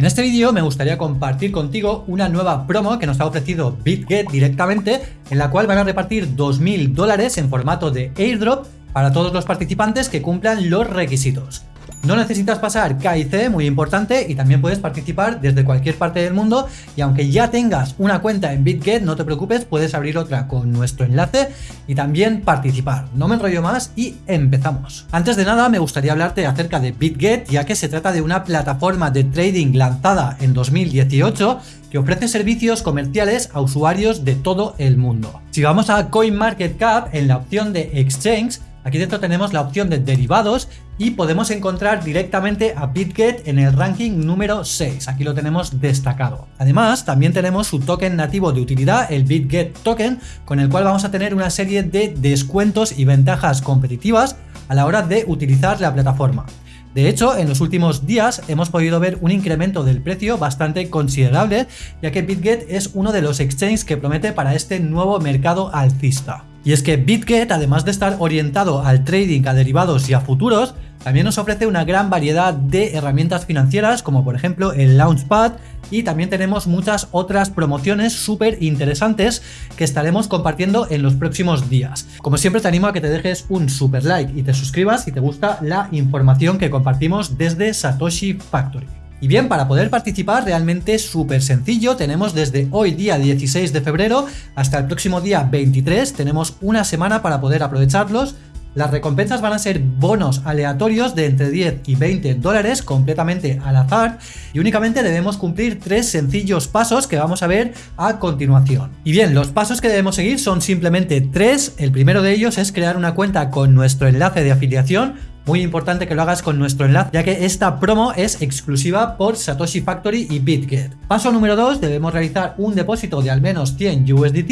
En este vídeo me gustaría compartir contigo una nueva promo que nos ha ofrecido BitGet directamente, en la cual van a repartir 2.000 dólares en formato de airdrop para todos los participantes que cumplan los requisitos. No necesitas pasar KIC, muy importante, y también puedes participar desde cualquier parte del mundo y aunque ya tengas una cuenta en BitGet, no te preocupes, puedes abrir otra con nuestro enlace y también participar. No me enrollo más y empezamos. Antes de nada me gustaría hablarte acerca de BitGet, ya que se trata de una plataforma de trading lanzada en 2018 que ofrece servicios comerciales a usuarios de todo el mundo. Si vamos a CoinMarketCap, en la opción de Exchange, Aquí dentro tenemos la opción de derivados y podemos encontrar directamente a BitGet en el ranking número 6. Aquí lo tenemos destacado. Además, también tenemos su token nativo de utilidad, el BitGet Token, con el cual vamos a tener una serie de descuentos y ventajas competitivas a la hora de utilizar la plataforma. De hecho, en los últimos días hemos podido ver un incremento del precio bastante considerable, ya que BitGet es uno de los exchanges que promete para este nuevo mercado alcista. Y es que BitGet, además de estar orientado al trading, a derivados y a futuros, también nos ofrece una gran variedad de herramientas financieras como por ejemplo el Launchpad y también tenemos muchas otras promociones súper interesantes que estaremos compartiendo en los próximos días. Como siempre te animo a que te dejes un super like y te suscribas si te gusta la información que compartimos desde Satoshi Factory. Y bien, para poder participar realmente súper sencillo, tenemos desde hoy día 16 de febrero hasta el próximo día 23, tenemos una semana para poder aprovecharlos. Las recompensas van a ser bonos aleatorios de entre 10 y 20 dólares completamente al azar y únicamente debemos cumplir tres sencillos pasos que vamos a ver a continuación. Y bien, los pasos que debemos seguir son simplemente tres. El primero de ellos es crear una cuenta con nuestro enlace de afiliación muy importante que lo hagas con nuestro enlace, ya que esta promo es exclusiva por Satoshi Factory y BitGet. Paso número 2, debemos realizar un depósito de al menos 100 USDT.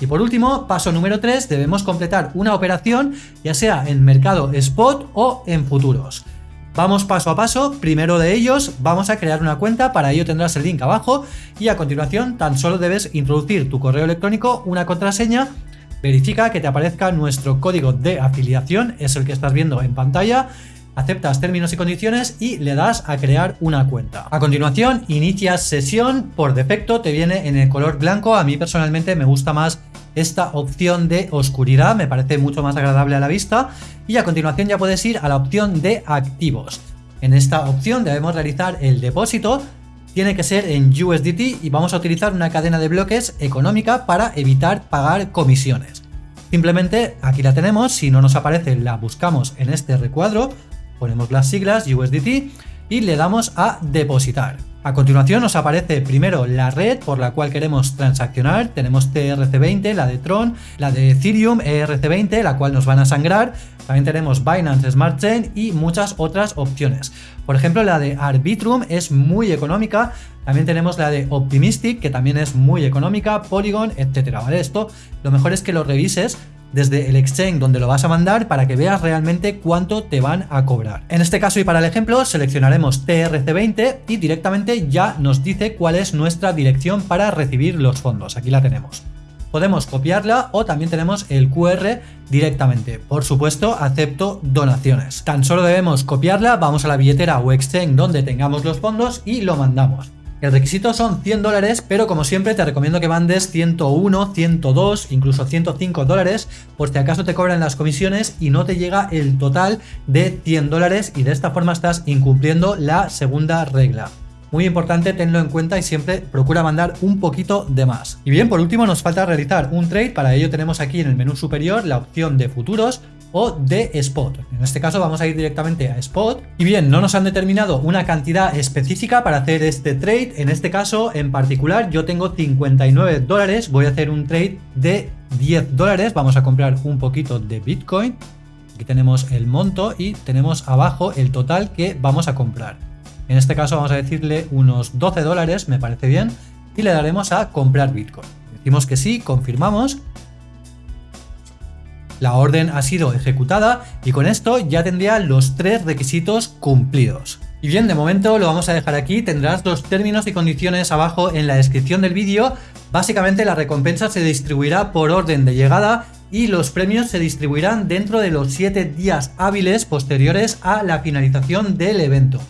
Y por último, paso número 3, debemos completar una operación, ya sea en mercado spot o en futuros. Vamos paso a paso, primero de ellos vamos a crear una cuenta, para ello tendrás el link abajo y a continuación tan solo debes introducir tu correo electrónico, una contraseña verifica que te aparezca nuestro código de afiliación, es el que estás viendo en pantalla, aceptas términos y condiciones y le das a crear una cuenta. A continuación, inicias sesión, por defecto te viene en el color blanco, a mí personalmente me gusta más esta opción de oscuridad, me parece mucho más agradable a la vista, y a continuación ya puedes ir a la opción de activos. En esta opción debemos realizar el depósito, tiene que ser en USDT y vamos a utilizar una cadena de bloques económica para evitar pagar comisiones. Simplemente aquí la tenemos, si no nos aparece la buscamos en este recuadro, ponemos las siglas USDT y le damos a depositar. A continuación nos aparece primero la red por la cual queremos transaccionar, tenemos TRC20, la de Tron, la de Ethereum, ERC20, la cual nos van a sangrar, también tenemos Binance Smart Chain y muchas otras opciones. Por ejemplo, la de Arbitrum es muy económica, también tenemos la de Optimistic, que también es muy económica, Polygon, etcétera, ¿vale? Esto lo mejor es que lo revises desde el exchange donde lo vas a mandar para que veas realmente cuánto te van a cobrar. En este caso y para el ejemplo seleccionaremos TRC20 y directamente ya nos dice cuál es nuestra dirección para recibir los fondos. Aquí la tenemos. Podemos copiarla o también tenemos el QR directamente. Por supuesto, acepto donaciones. Tan solo debemos copiarla, vamos a la billetera o exchange donde tengamos los fondos y lo mandamos. El requisito son 100 dólares, pero como siempre te recomiendo que mandes 101, 102, incluso 105 dólares, por si acaso te cobran las comisiones y no te llega el total de 100 dólares y de esta forma estás incumpliendo la segunda regla. Muy importante, tenlo en cuenta y siempre procura mandar un poquito de más. Y bien, por último nos falta realizar un trade, para ello tenemos aquí en el menú superior la opción de futuros, o de spot. En este caso vamos a ir directamente a spot. Y bien, no nos han determinado una cantidad específica para hacer este trade. En este caso en particular yo tengo 59 dólares. Voy a hacer un trade de 10 dólares. Vamos a comprar un poquito de Bitcoin. Aquí tenemos el monto y tenemos abajo el total que vamos a comprar. En este caso vamos a decirle unos 12 dólares, me parece bien, y le daremos a comprar Bitcoin. Decimos que sí, confirmamos la orden ha sido ejecutada y con esto ya tendría los tres requisitos cumplidos. Y bien, de momento lo vamos a dejar aquí, tendrás los términos y condiciones abajo en la descripción del vídeo. Básicamente la recompensa se distribuirá por orden de llegada y los premios se distribuirán dentro de los 7 días hábiles posteriores a la finalización del evento.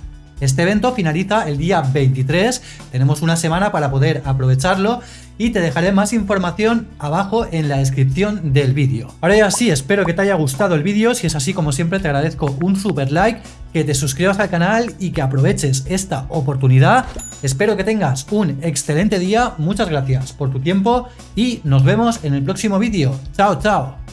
Este evento finaliza el día 23, tenemos una semana para poder aprovecharlo y te dejaré más información abajo en la descripción del vídeo. Ahora ya sí, espero que te haya gustado el vídeo, si es así como siempre te agradezco un super like, que te suscribas al canal y que aproveches esta oportunidad. Espero que tengas un excelente día, muchas gracias por tu tiempo y nos vemos en el próximo vídeo. Chao, chao.